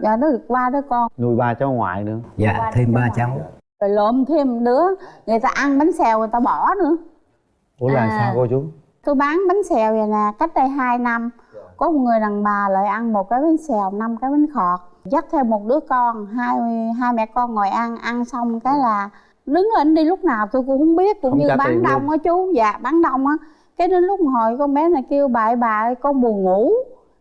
dạ nó được ba đứa con. Nuôi ba cháu ngoại nữa. Dạ thêm ba cháu. Rồi lộn thêm đứa. Người ta ăn bánh xèo người ta bỏ nữa. Ủa là À. sao cô chú? Tôi bán bánh xèo vậy nè cách đây 2 năm. Có một người đàn bà lại ăn một cái bánh xèo năm cái bánh khọt. Dắt theo một đứa con hai hai mẹ con ngồi ăn. Ăn xong cái là đứng lên đi lúc nào tôi cũng không biết cũng Không như bán luôn. đông á chú. Dạ bán đông á. Cái đến lúc hồi con bé này kêu bà ơi, bà ơi, con buồn ngủ.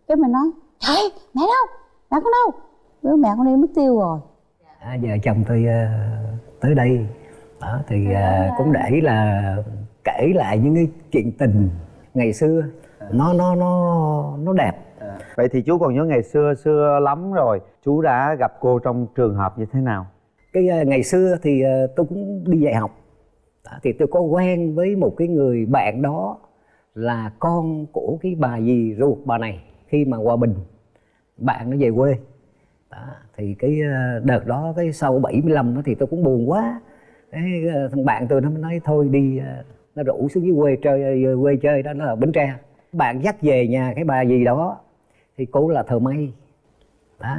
Cái mình nói trời mẹ đâu mẹ con đâu. Đứa mẹ con đi mất tiêu rồi. À, vợ chồng tôi ờ, tới đây. Đó, thì ờ, cũng để là kể lại những cái chuyện tình ngày xưa. Nó nó nó nó đẹp. Vậy thì chú còn nhớ ngày xưa xưa lắm rồi. Chú đã gặp cô trong trường hợp như thế nào? Cái ờ, ngày xưa thì ờ, tôi cũng đi dạy học. Đó, thì tôi có quen với một cái người bạn đó là con của cái bà dì ruột bà này khi mà hòa bình bạn nó về quê. Đó, thì cái ờ, đợt đó cái sau 75 nó thì tôi cũng buồn quá. Cái ờ, thằng bạn tôi nó mới nói thôi đi ờ, nó rủ xuống dưới quê chơi quê chơi đó nó là bến tre. Bạn dắt về nhà cái bà gì đó thì cô là thờ mây đó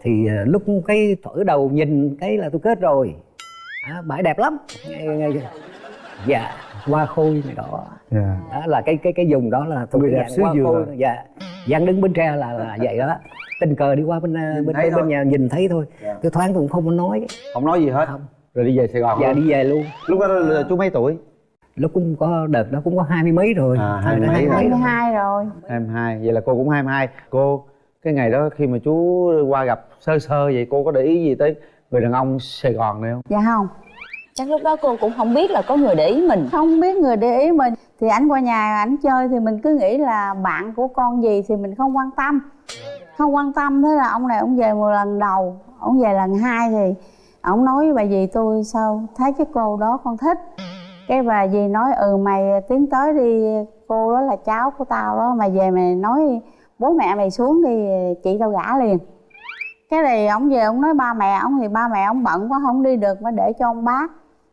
thì lúc cái thổi đầu nhìn cái là tôi kết rồi. À, bãi đẹp lắm. Nghe- nghe- dạ hoa khôi này đó dạ. Đó là cái cái cái vùng đó là thuộc Người cái đẹp dạng xứ hoa dừa. khôi dạ. Giang đứng bến tre là là vậy đó. Tình cờ đi qua bên Nhìn bên bên, bên nhà nhìn thấy thôi. Dạ. tôi thoáng tôi cũng không có nói. Không nói gì hết. Không. rồi đi về sài gòn dạ luôn. đi về luôn. Lúc đó là chú mấy tuổi? Lúc cũng có đợt đó cũng có hai mươi mấy rồi. À, hai mươi mấy mấy rồi. hai mươi rồi. hai rồi 22 vậy là cô cũng 22 cô cái ngày đó khi mà chú qua gặp sơ sơ vậy cô có để ý gì tới người đàn ông sài gòn này không? Dạ không chắc lúc đó cô cũng không biết là có người để ý mình. Không biết người để ý mình. Thì ảnh qua nhà ảnh chơi thì mình cứ nghĩ là bạn của con gì thì mình không quan tâm. Không quan tâm thế là ông này ông về một lần đầu, ông về lần hai thì ông nói với bà dì tôi sao thấy cái cô đó con thích. Cái bà dì nói ừ mày tiến tới đi, cô đó là cháu của tao đó, mày về mày nói bố mẹ mày xuống đi, chị tao gả liền. Cái này ông về ông nói, ba mẹ ông thì ba mẹ ông bận quá, không đi được mà để cho ông bác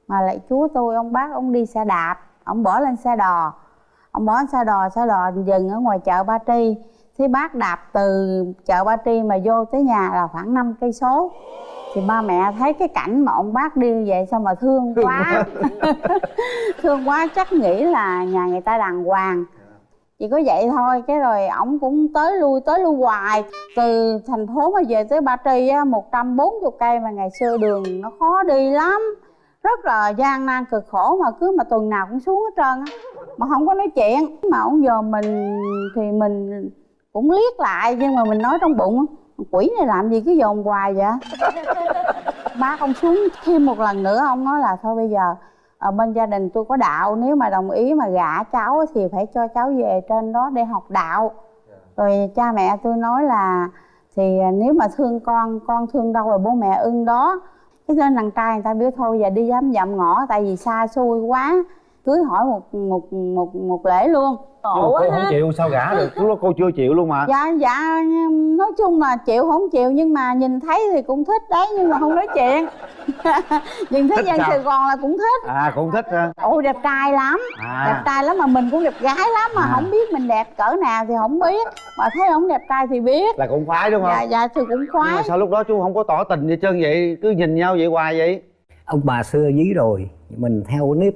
mà lại chúa tôi ông bác ông đi xe đạp ông bỏ lên xe đò. Ông bỏ lên xe đò xe đò dừng ở ngoài chợ ba tri. Thế bác đạp từ chợ ba tri mà vô tới nhà là khoảng 5 cây số. Thì ba mẹ thấy cái cảnh mà ông bác đi vậy sao mà thương quá. thương quá chắc nghĩ là nhà người ta đàng hoàng. Chỉ có vậy thôi cái rồi ổng cũng tới lui tới lui hoài. Từ thành phố mà về tới ba tri á một trăm bốn cây mà ngày xưa đường nó khó đi lắm rất là gian nan cực khổ mà cứ mà tuần nào cũng xuống hết trơn á. Mà không có nói chuyện. Mà ổng giờ mình thì mình cũng liếc lại nhưng mà mình nói trong bụng quỷ này làm gì cứ dồn hoài vậy? Bác ông xuống thêm một lần nữa ông nói là thôi bây giờ ở bên gia đình tôi có đạo nếu mà đồng ý mà gả cháu thì phải cho cháu về trên đó để học đạo. Rồi cha mẹ tôi nói là thì nếu mà thương con con thương đâu rồi bố mẹ ưng đó cái nên đàn trai người ta biết thôi, giờ đi dám dặm ngõ, tại vì xa xôi quá cưới hỏi một một một một lễ luôn. Nhưng mà cô không chịu sao gả được? Lúc đó cô chưa chịu luôn mà. Dạ dạ nói chung là chịu không chịu nhưng mà nhìn thấy thì cũng thích đấy nhưng mà không nói chuyện. Nhìn thấy Thích dân sao? sài gòn là cũng thích. À cũng thích ha ôi đẹp trai lắm. À. Đẹp trai lắm mà mình cũng đẹp gái lắm mà À. không biết mình đẹp cỡ nào thì không biết. Mà thấy ông đẹp trai thì biết. Là cũng khoái đúng không? Dạ dạ thì cũng nhưng khoái. mà sao lúc đó chú không có tỏ tình gì trơn vậy? Cứ nhìn nhau vậy hoài vậy? Ông bà xưa dí rồi mình theo nếp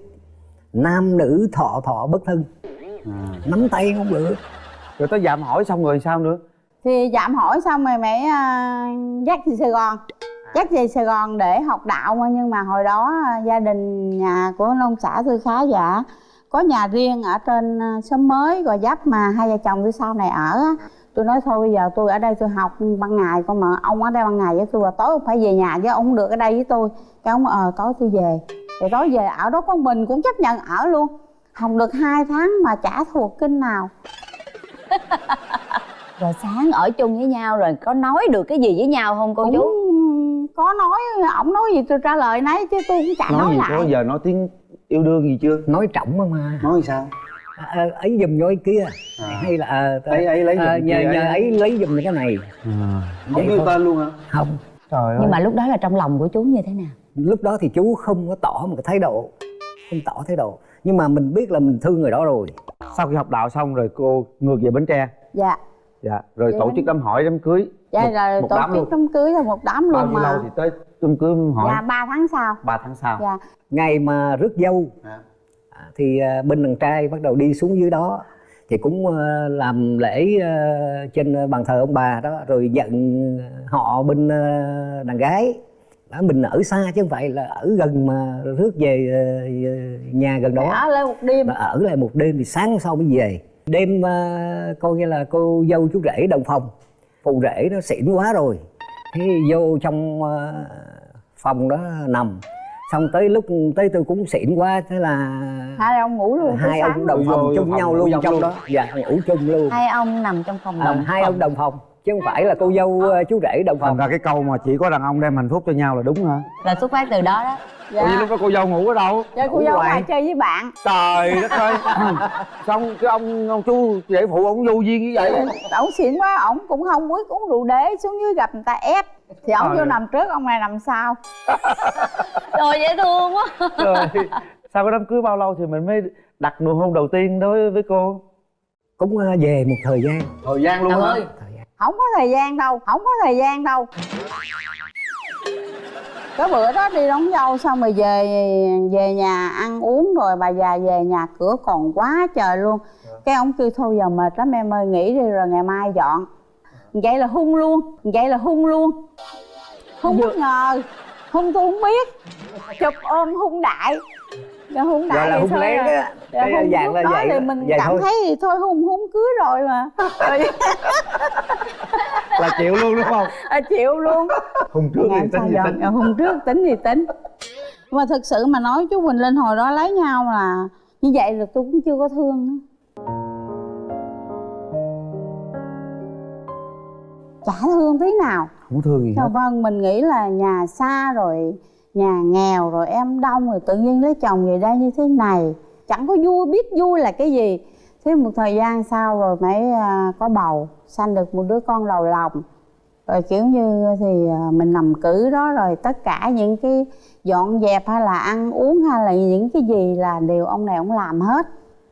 nam nữ thọ thọ bất thân. Nắm tay không được. Rồi tới dạm hỏi xong rồi sao nữa? Thì dạm hỏi xong rồi mẹ à, dắt về sài gòn. Dắt về sài gòn để học đạo mà nhưng mà hồi đó à, gia đình nhà của nông xã tôi khá giả. Có nhà riêng ở trên à, xóm mới gò dấp mà hai vợ chồng tôi sau này ở tôi nói thôi bây giờ tôi ở đây tôi học ban ngày con mà ông ở đây ban ngày với tôi và tối ông phải về nhà chứ ông không được ở đây với tôi. Cái ông ờ tối tôi về thì tối về ở đó con mình cũng chấp nhận ở luôn. Học được hai tháng mà chả thuộc kinh nào. Rồi sáng ở chung với nhau rồi có nói được cái gì với nhau không cô chú? cũng có nói ổng nói gì tôi trả lời nấy chứ tôi cũng chả nói, nói gì lại. có giờ nói tiếng yêu đương gì chưa? Nói trọng mà nói sao? À, ấy giùm cho cái kia. À. hay là à, Ấy- ấy lấy giùm à, cái nhờ, nhờ ấy- ấy lấy giùm cái này. Không Vậy kêu thôi. tên luôn hả? Không. Trời ơi nhưng mà lúc đó là trong lòng của chú như thế nào lúc đó thì chú không có tỏ một cái thái độ không tỏ thái độ. Nhưng mà mình biết là mình thương người đó rồi. Sau khi học đạo xong rồi cô ngược về bến tre? Dạ. Dạ rồi Về tổ Bến- chức đám hỏi đám cưới. Dạ một, rồi một tổ đám chức luôn. đám cưới là một đám bao luôn nhiêu mà. lâu thì tới đám cưới hỏi? Dạ ba tháng sau. Ba tháng sau. Dạ. Ngày mà rước dâu À. à, thì à, bên đàn trai bắt đầu đi xuống dưới đó. Thì cũng à, làm lễ à, trên bàn thờ ông bà đó rồi nhận họ bên à, đàn gái đó mình ở xa chứ không phải là ở gần mà rước về à, nhà gần đó. Ở lên một đêm. Mà ở lại một đêm thì sáng sau mới về. Đêm à, coi như là cô dâu chú rể đồng phòng. Phụ rể nó xỉn quá rồi. Thế vô trong phòng đó nằm. Xong tới lúc tới tôi cũng xỉn quá thế là hai ông ngủ luôn hai ông đồng phòng chung nhau luôn trong đó. Dạ ngủ chung luôn. Hai ông nằm trong phòng à, đồng hai ông đồng phòng chứ không phải là cô dâu à, chú rể đồng thành phòng ra cái câu mà chỉ có đàn ông đem hạnh phúc cho nhau là đúng hả? Là xuất phát từ đó đó. Dạ. Ủa vậy lúc đó cô dâu ngủ ở đâu? Dạ cô Ngủ dâu ngoài. chơi với bạn. Trời đất ơi. Xong cái ông ông chú rể phụ ông vô duyên như vậy. Ổng xỉn quá ổng cũng không quyết uống rượu đế xuống dưới gặp người ta ép. Thì ổng Trời vô ơi. nằm trước ông này nằm sau. Trời dễ thương quá. Rồi sau cái đám cưới bao lâu thì mình mới đặt nụ hôn đầu tiên đối với cô? Cũng về một thời gian. Thời gian luôn Trời hả không có thời gian đâu không có thời gian đâu. Cái bữa đó đi đón dâu xong rồi về về nhà ăn uống rồi bà già về nhà cửa còn quá trời luôn. Cái ông kêu thôi giờ mệt lắm em ơi nghỉ đi rồi ngày mai dọn. Vậy là hung luôn vậy là hung luôn. Hung bất ngờ hung tôi không biết. Chụp ôm hung đại Rồi hung đại là thôi lén à. á. Rồi cái hung dạng là đó vậy thì đó. mình vậy cảm thôi. thấy thì thôi hung hung cưới rồi mà. Là chịu luôn đúng không? À, chịu luôn. Hôn trước thì tính sao gì giờ? tính? Hôm trước tính thì tính? Mà thực sự mà nói chú Quỳnh Linh hồi đó lấy nhau là như vậy là tôi cũng chưa có thương nữa. Chả thương tí nào. Không thương gì Dạ hết. vâng mình nghĩ là nhà xa rồi nhà nghèo rồi em đông rồi tự nhiên lấy chồng về đây như thế này. Chẳng có vui biết vui là cái gì. Thế một thời gian sau rồi mới à, có bầu sanh được một đứa con đầu lòng rồi kiểu như thì à, mình nằm cử đó rồi tất cả những cái dọn dẹp hay là ăn uống hay là những cái gì là đều ông này ông làm hết.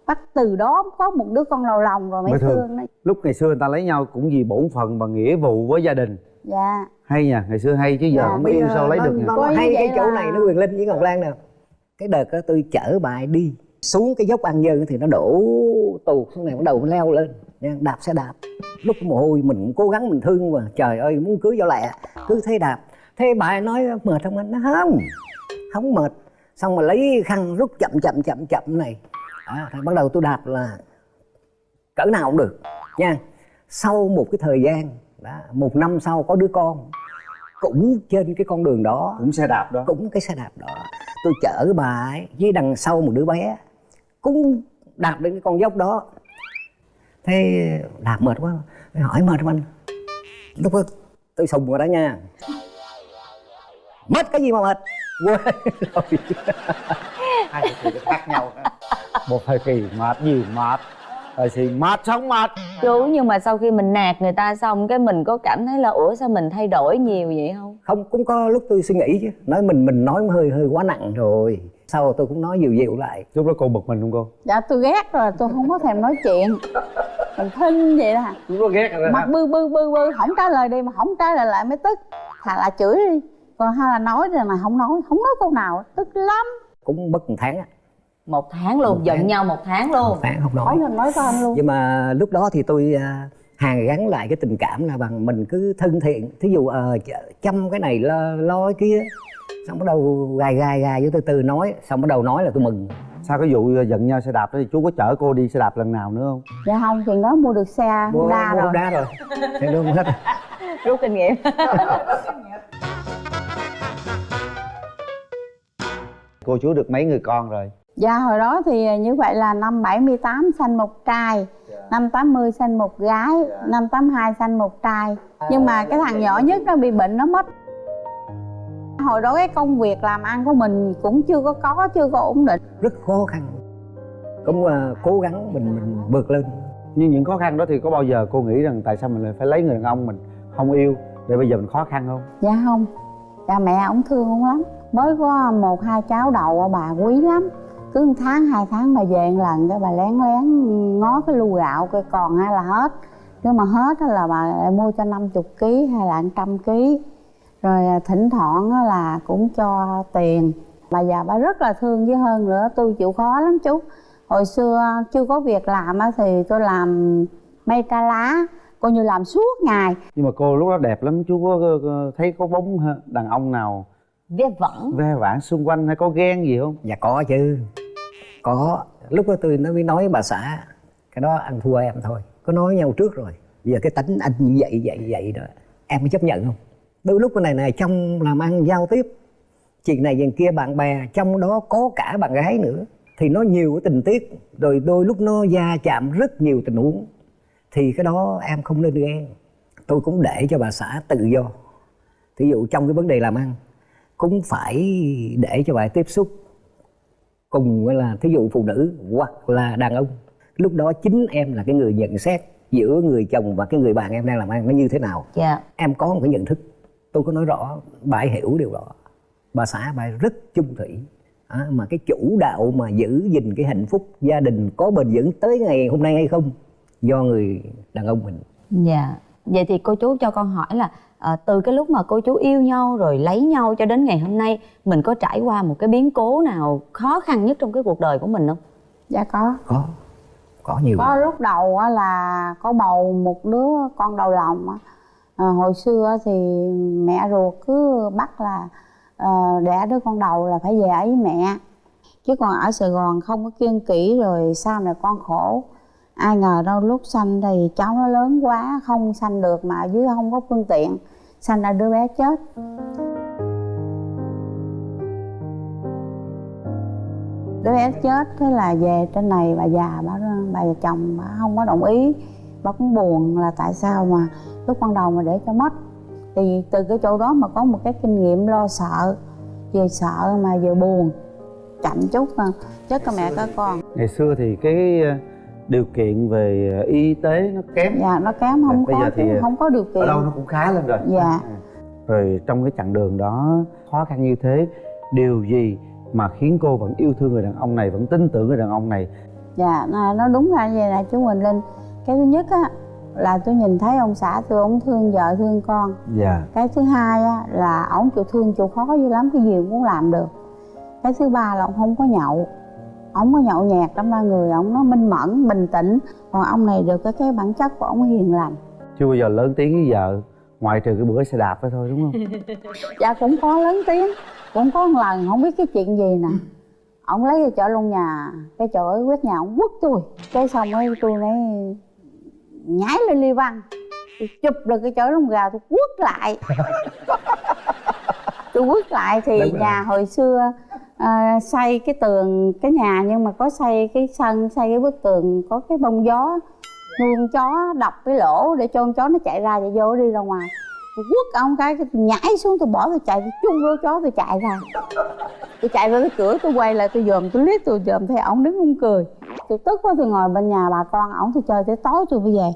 Bắt từ đó có một đứa con đầu lòng rồi mới, Mới thương. thương nó lúc ngày xưa người ta lấy nhau cũng vì bổn phận và nghĩa vụ với gia đình dạ. Hay nha ngày xưa hay chứ giờ Dạ, không giờ sao lấy được hay cái chỗ là- này nó quyền linh với ngọc lan nè. Cái đợt đó tôi chở bà ấy đi xuống cái dốc an nhơn thì nó đổ tuột xuống này bắt đầu leo lên nha, đạp xe đạp. Lúc mồ hôi mình cũng cố gắng mình thương mà trời ơi muốn cưới cho lẹ cứ thế đạp. Thế bà nói mệt không anh? Nó không không mệt. Xong mà lấy khăn rút chậm chậm chậm chậm này. À, rồi bắt đầu tôi đạp là cỡ nào cũng được nha. Sau một cái thời gian đó, một năm sau có đứa con cũng trên cái con đường đó. Cũng xe đạp đó. Cũng cái xe đạp đó. Tôi chở bà ấy với đằng sau một đứa bé cũng đạp đến cái con dốc đó. Thế đạp mệt quá. Tôi hỏi mệt không anh? Lúc đó tôi sùng rồi đó nha. Mệt cái gì mà mệt? Quên rồi. Hai thời kỳ khác nhau. Một thời kỳ mệt gì mệt thời kỳ mệt sống mệt? Chú nhưng mà sau khi mình nạt người ta xong cái mình có cảm thấy là ủa sao mình thay đổi nhiều vậy không? Không cũng có lúc tôi suy nghĩ chứ. Nói mình mình nói hơi hơi quá nặng rồi. Sau tôi cũng nói dịu dịu lại. Lúc đó cô bực mình không cô? Dạ tôi ghét rồi tôi không có thèm nói chuyện. Mình thinh vậy đó. Lúc đó ghét rồi mặt bư bư bư bư không trả lời đi mà không trả lời lại mới tức. Thà là chửi đi. Còn hay là nói rồi mà không nói không nói câu nào tức lắm. Cũng mất một tháng á một tháng luôn Một giận tháng. nhau một tháng luôn. Một tháng không nói. Nói nói tên luôn. Nhưng mà lúc đó thì tôi à, hàn gắn lại cái tình cảm là bằng mình cứ thân thiện. Thí dụ ờ ch- chăm cái này lo, lo cái kia xong bắt đầu gài gài gài với từ từ nói xong bắt đầu nói là tôi mừng. Sau cái vụ giận nhau xe đạp đó thì chú có chở cô đi xe đạp lần nào nữa không? Dạ không chuyện đó mua được xe mua Honda mua rồi. Đá rồi. Thế đúng hết. Rút kinh nghiệm. Cô chú được mấy người con rồi dạ hồi đó thì như vậy là năm 78 sanh một trai năm 80 sanh một gái năm 82 sanh một trai nhưng mà cái thằng nhỏ nhất nó bị bệnh nó mất. Hồi đó cái công việc làm ăn của mình cũng chưa có có chưa có ổn định. Rất khó khăn. Cũng à, cố gắng mình mình vượt lên. Nhưng những khó khăn đó thì có bao giờ cô nghĩ rằng tại sao mình lại phải lấy người đàn ông mình không yêu để bây giờ mình khó khăn không? Dạ không. Cha mẹ ổng thương ổng lắm. Mới có một hai cháu đầu bà quý lắm cứ một tháng hai tháng bà về một lần cái bà lén lén ngó cái lu gạo coi còn hay là hết. Nếu mà hết á là bà lại mua cho 50 kg hay là 100 kg rồi à, thỉnh thoảng á là cũng cho tiền. Bà già bà rất là thương với hơn nữa tôi chịu khó lắm chú. Hồi xưa chưa có việc làm á thì tôi làm mây ca lá coi như làm suốt ngày. Nhưng mà cô lúc đó đẹp lắm chú có thấy có bóng đàn ông nào? Vết vẩn. Ve vãn xung quanh hay có ghen gì không? Dạ có chứ có, lúc đó tôi nó mới nói bà xã, cái đó ăn thua em thôi, có nói nhau trước rồi bây giờ cái tính anh như vậy vậy vậy đó, em có chấp nhận không? Đôi lúc cái này này, trong làm ăn giao tiếp, chuyện này chuyện kia, bạn bè, trong đó có cả bạn gái nữa, thì nó nhiều cái tình tiết, rồi đôi lúc nó va chạm rất nhiều tình huống, thì cái đó em không nên ghen tôi cũng để cho bà xã tự do. Thí dụ trong cái vấn đề làm ăn, cũng phải để cho bà tiếp xúc cùng là thí dụ phụ nữ hoặc là đàn ông. Lúc đó chính em là cái người nhận xét giữa người chồng và cái người bạn em đang làm ăn nó như thế nào. Dạ. Em có một cái nhận thức tôi có nói rõ bà ấy hiểu điều đó. Bà xã bà ấy rất chung thủy. À, mà cái chủ đạo mà giữ gìn cái hạnh phúc gia đình có bền vững tới ngày hôm nay hay không do người đàn ông mình. Dạ. Vậy thì cô chú cho con hỏi là ờ, từ cái lúc mà cô chú yêu nhau rồi lấy nhau cho đến ngày hôm nay mình có trải qua một cái biến cố nào khó khăn nhất trong cái cuộc đời của mình không? Dạ có. Có. Có nhiều. Có lúc đầu á là có bầu một đứa con đầu lòng á. À, hồi xưa á thì mẹ ruột cứ bắt là à, đẻ đứa con đầu là phải về với mẹ. Chứ còn ở sài gòn không có kiêng kỹ rồi sau này con khổ ai ngờ đâu lúc sanh thì cháu nó lớn quá không sanh được mà ở dưới không có phương tiện sanh ra đứa bé chết. Đứa bé chết thế là về trên này bà già bà bà già chồng bà không có đồng ý. Bà cũng buồn là tại sao mà lúc ban đầu mà để cho mất. Thì từ cái chỗ đó mà có một cái kinh nghiệm lo sợ vừa sợ mà vừa buồn. Chậm chút mà chết cả mẹ cả con ngày xưa thì cái điều kiện về ờ, y tế nó kém. Dạ nó kém không Bây có giờ thì không có điều kiện. ở đâu nó cũng khá lên rồi. Dạ. À. rồi trong cái chặng đường đó khó khăn như thế điều gì mà khiến cô vẫn yêu thương người đàn ông này vẫn tin tưởng người đàn ông này? Dạ nó đúng ra vậy nè chú Quỳnh Linh. Cái thứ nhất á là tôi nhìn thấy ông xã tôi ông thương vợ thương con. Dạ. Cái thứ hai á là ổng chịu thương chịu khó dữ lắm cái gì cũng muốn làm được. Cái thứ ba là ông không có nhậu ổng có nhậu nhẹt đâm ra người ổng nó minh mẫn bình tĩnh. Còn ông này được cái cái bản chất của ổng hiền lành. Chưa bao giờ lớn tiếng với vợ ngoại trừ cái bữa xe đạp đó thôi đúng không? Dạ cũng có lớn tiếng cũng có một lần không biết cái chuyện gì nè. Ổng lấy cái chợ luôn nhà cái chổi quét nhà ổng quất tôi. Cái xong ấy tôi mới nhảy lên ly văn. Tôi chụp được cái chổi lông gà tôi quất lại. Tôi quất lại thì Đúng rồi. nhà hồi xưa à, xây cái tường cái nhà nhưng mà có xây cái sân xây cái bức tường có cái bông gió nuôi con chó đập cái lỗ để cho con chó nó chạy ra chạy vô đi ra ngoài. Tôi quất ông cái tôi nhảy xuống tôi bỏ tôi chạy tôi chung vô chó tôi chạy ra. Tôi chạy ra cái cửa tôi quay lại tôi dòm tôi liếc tôi dòm thấy ổng đứng không cười. Tôi tức quá tôi ngồi bên nhà bà con ổng tôi chơi tới tối tôi mới về.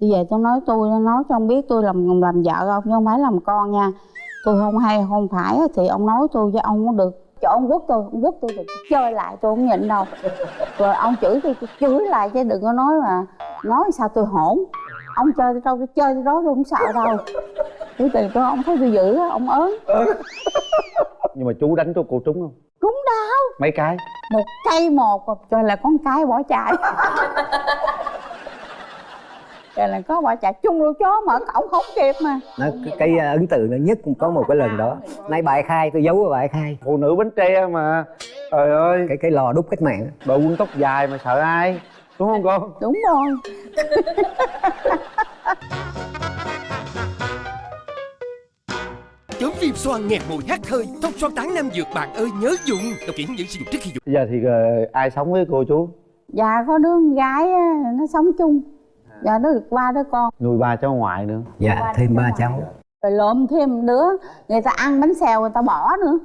Tôi về tôi nói tôi nói cho ông biết tôi làm làm vợ ông nhưng không phải làm con nha. Tôi không hay không phải thì ông nói tôi với ông có được chỗ ông quất tôi ông quất tôi tôi chơi lại tôi không nhịn đâu. Rồi ông chửi tôi tôi chửi lại chứ đừng có nói mà nói sao tôi hỗn ông chơi tôi đâu tôi chơi tôi đó tôi không sợ đâu. Cái từ tôi ông thấy tôi dữ á ông ớn nhưng mà chú đánh cho cô trúng không? Trúng đau mấy cái? Một cây một rồi là con cái bỏ chạy rồi là có bỏ chạy chung luôn chó mở cổng không kịp mà. Nó cái, cái ờ, ấn tượng nhất cũng có một cái lần đó. Nay bà ấy khai tôi giấu bà ấy khai. Phụ nữ bánh tre mà. Trời ơi. Cái cái lò đúc cách mạng. Đội quân tóc dài mà sợ ai đúng không con đúng rồi. Chớm phim xoan nghẹt mùi hắt hơi Thông xoan tán nam dược bạn ơi nhớ dùng Đọc kỹ dẫn sử dụng trước khi dùng. Bây giờ thì ờ, ai sống với cô chú? Dạ có đứa con gái á, nó sống chung dạ nó được ba đứa con. Nuôi ba cháu ngoại nữa. Dạ thêm ba cháu. Rồi lộn thêm đứa. Người ta ăn bánh xèo người ta bỏ nữa.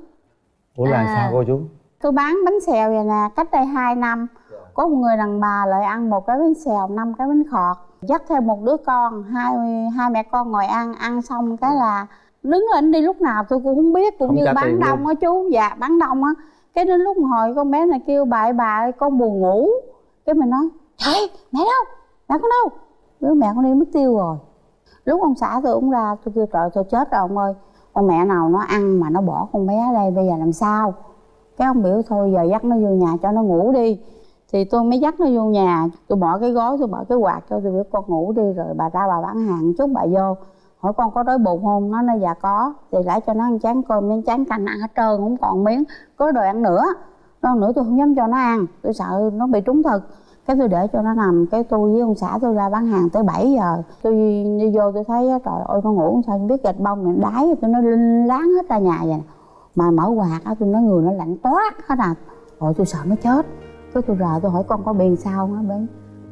Ủa là À. sao cô chú? Tôi bán bánh xèo vậy nè cách đây 2 năm. Có một người đàn bà lại ăn một cái bánh xèo năm cái bánh khọt. Dắt thêm một đứa con hai hai mẹ con ngồi ăn. Ăn xong cái là đứng lên đi lúc nào tôi cũng không biết cũng Không như bán đông á chú. Dạ bán đông á. Cái đến lúc hồi con bé này kêu bà ơi bà ơi con buồn ngủ. Cái mình nói trời mẹ đâu mẹ con đâu. Đứa mẹ con đi mất tiêu rồi. Lúc ông xã tôi cũng ra, tôi kêu, trời, tôi chết rồi ông ơi. Con mẹ nào nó ăn mà nó bỏ con bé ở đây, bây giờ làm sao? Cái ông biểu thôi, giờ dắt nó vô nhà cho nó ngủ đi. Thì tôi mới dắt nó vô nhà. Tôi bỏ cái gói, tôi bỏ cái quạt cho tôi biểu, con ngủ đi rồi bà ra bà bán hàng chút, bà vô. Hỏi con có đói bụng không? Nó nói dạ có. Thì lại cho nó ăn chán cơm, miếng chán canh ăn hết trơn, không còn miếng, có đồ ăn nữa. Đồ ăn nữa tôi không dám cho nó ăn. Tôi sợ nó bị trúng thực cái tôi để cho nó nằm cái tôi với ông xã tôi ra bán hàng tới 7 giờ. Tôi đi vô tôi thấy trời ơi con ngủ sao không biết gạch bông này đái tôi nó linh láng hết ra nhà vậy mà mở quạt á tôi nói người nó lạnh toát hết à. Rồi tôi sợ nó chết. Cái tôi rờ tôi hỏi con có biền sao không? Nó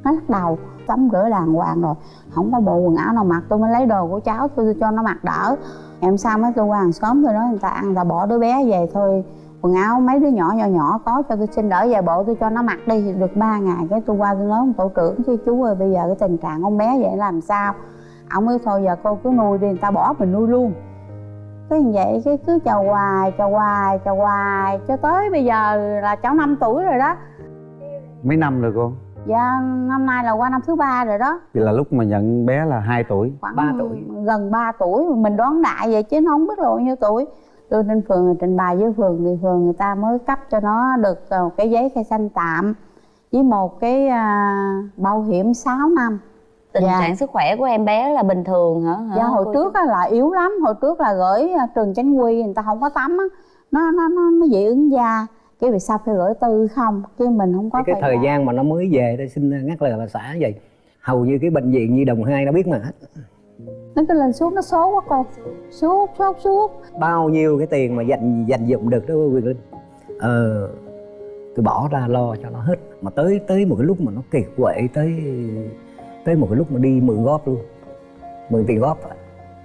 nó lắc đầu tắm rửa đàng hoàng rồi. Không có bộ quần áo nào mặc tôi mới lấy đồ của cháu tôi, tôi cho nó mặc đỡ. Em sao mới tôi qua hàng xóm tôi nói người ta ăn người ta bỏ đứa bé về thôi quần áo mấy đứa nhỏ nhỏ nhỏ có cho tôi xin đỡ vài bộ tôi cho nó mặc đi được ba ngày cái tôi qua tôi nói ông tổ trưởng chứ chú ơi bây giờ cái tình trạng con bé vậy làm sao? Ông mới thôi giờ cô cứ nuôi đi người ta bỏ mình nuôi luôn. Cái như vậy cái cứ chờ hoài chờ hoài chờ hoài cho tới bây giờ là cháu 5 tuổi rồi đó. Mấy năm rồi cô? Dạ năm nay là qua năm thứ ba rồi đó. Vậy là lúc mà nhận bé là 2 tuổi. Khoảng Ba tuổi. gần 3 tuổi mình đoán đại vậy chứ nó không biết bao nhiêu tuổi đưa lên phường trình bày với phường thì phường người ta mới cấp cho nó được ờ, cái giấy khai sinh tạm với một cái à, bảo hiểm 6 năm. Tình Dạ. trạng sức khỏe của em bé là bình thường hả, hả? Dạ hồi cô trước á là yếu lắm hồi trước là gửi à, trường chánh quy người ta không có tắm á. Nó nó nó nó dị ứng da. Cái vì sao phải gửi tư không? Chứ mình không có cái, thời gian mà nó mới về đây xin ngắt lời bà xã vậy. Hầu như cái bệnh viện nhi đồng hai nó biết mà. hết nó cứ lên suốt nó số quá cô suốt suốt suốt bao nhiêu cái tiền mà dành dành dụng được đó quyền linh? Ờ tôi bỏ ra lo cho nó hết. Mà tới tới một cái lúc mà nó kiệt quệ tới tới một cái lúc mà đi mượn góp luôn. Mượn tiền góp á.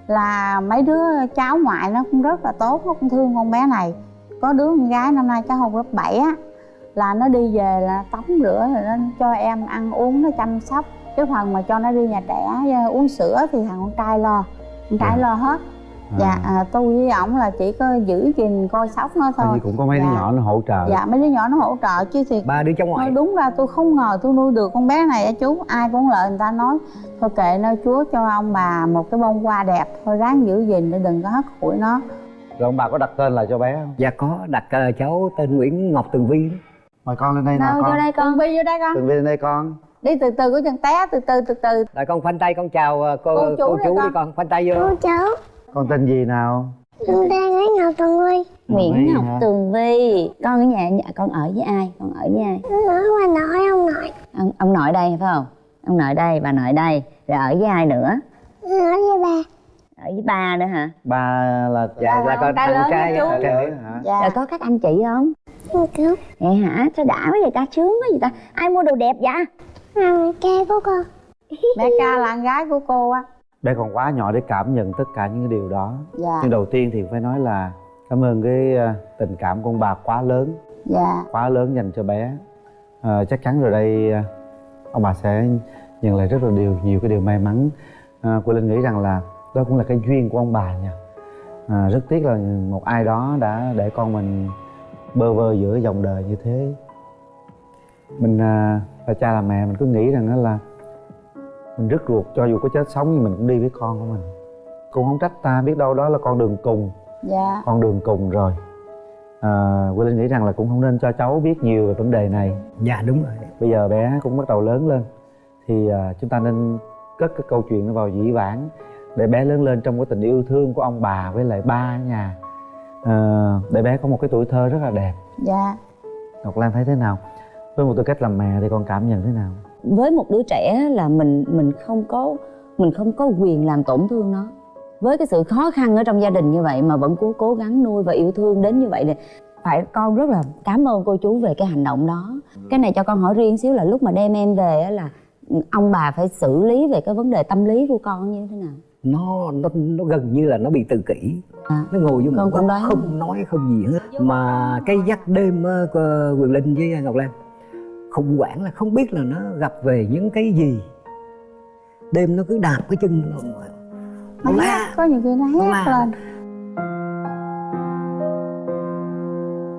là mấy đứa cháu ngoại nó cũng rất là tốt nó cũng thương con bé này. Có đứa con gái năm nay cháu học lớp 7 á là nó đi về là tắm rửa rồi nó cho em ăn uống nó chăm sóc cái phần mà cho nó đi nhà trẻ ờ, uống sữa thì thằng con trai lo con trai Dạ. lo hết. Dạ à, tôi với ổng là chỉ có giữ gìn coi sóc nó thôi như cũng có mấy đứa Dạ. nhỏ nó hỗ trợ. Dạ mấy đứa nhỏ nó hỗ trợ chứ thì ba đứa cháu ngoại. Nói đúng ra tôi không ngờ tôi nuôi được con bé này á chú. Ai cũng lợi người ta nói Thôi kệ nơi chúa cho ông bà một cái bông hoa đẹp Thôi ráng giữ gìn để đừng có hất hủi nó. Rồi ông bà có đặt tên lại cho bé không? Dạ có đặt ờ, cháu tên Nguyễn Ngọc Tường Vi mời con lên đây nào đâu con. vô đây con. Tường Vi vô đây con. Tường Vi lên đây con Đi từ từ có chân té từ từ từ từ. Rồi con khoanh tay con chào ờ, cô Cô cô chú chú, đây đi con. con khoanh tay vô. Cô cháu, con tên gì nào? Con tên Nguyễn Ngọc Tường Vi. Nguyễn Ngọc? Tường Vi. Con ở nhà nhà con ở với ai? Con ở với ai? Nó nói qua nội ông nội. Ông ông nội đây phải không? Ông nội đây bà nội đây. Rồi ở với ai nữa? Nói với ba ở với ba nữa hả? Ba là dạ là là con con trai lớn trai chú. trai. hả? Dạ. Rồi có các anh chị không? Không cứu vậy hả? Sao đã quá vậy ta? Sướng quá vậy ta? Ai mua đồ đẹp vậy Thằng cha của con. Mẹ ca là con gái của cô á. Bé còn quá nhỏ để cảm nhận tất cả những cái điều đó. Dạ. Nhưng đầu tiên thì phải nói là cảm ơn cái ờ, tình cảm của ông bà quá lớn. Dạ. Quá lớn dành cho bé. Ờ, chắc chắn rồi đây ờ, ông bà sẽ nhận lại rất là điều nhiều cái điều may mắn. À, cô linh nghĩ rằng là đó cũng là cái duyên của ông bà nha. À, rất tiếc là một ai đó đã để con mình bơ vơ giữa dòng đời như thế mình à, là cha là mẹ mình cứ nghĩ rằng đó là mình rất ruột cho dù có chết sống nhưng mình cũng đi với con của mình. Cũng không trách ta biết đâu đó là con đường cùng. Dạ. Con đường cùng rồi. À, Quế Linh nghĩ rằng là cũng không nên cho cháu biết nhiều về vấn đề này. Dạ đúng rồi. Bây giờ bé cũng bắt đầu lớn lên. Thì à, chúng ta nên cất cái câu chuyện nó vào dĩ vãng để bé lớn lên trong cái tình yêu thương của ông bà với lại ba ở nhà. À, để bé có một cái tuổi thơ rất là đẹp. Dạ. Ngọc Lan thấy thế nào với một tư cách làm mẹ thì con cảm nhận thế nào? Với một đứa trẻ là mình mình không có mình không có quyền làm tổn thương nó. Với cái sự khó khăn ở trong gia đình như vậy mà vẫn cố cố gắng nuôi và yêu thương đến như vậy thì phải con rất là cảm ơn cô chú về cái hành động đó. Cái này cho con hỏi riêng xíu là lúc mà đem em về á là ông bà phải xử lý về cái vấn đề tâm lý của con như thế nào? Nó nó nó gần như là nó bị tự kỷ. À, nó ngồi vô một góc không nói không gì hết. Mà cái dắt đêm á, của quyền linh với ngọc lan khủng hoảng là không biết là nó gặp về những cái gì. Đêm nó cứ đạp cái chân nó nó nó la có nhiều khi nó Nó hét lên.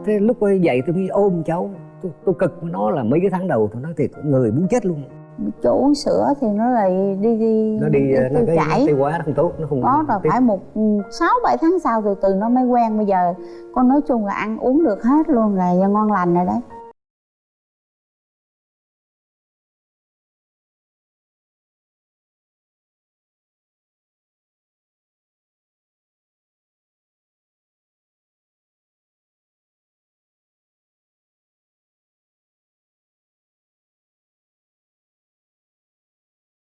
Thế lúc ấy dậy tôi mới ôm cháu. Tôi, tôi cực với nó là mấy cái tháng đầu tôi nói thiệt người muốn chết luôn. Cho uống sữa thì nó lại đi đi nó đi nó tiêu cái chảy. tiêu hóa nó không tốt nó không có rồi tiếp. phải một ừ, sáu bảy tháng sau từ từ nó mới quen. Bây giờ con nói chung là ăn uống được hết luôn là ngon lành rồi đấy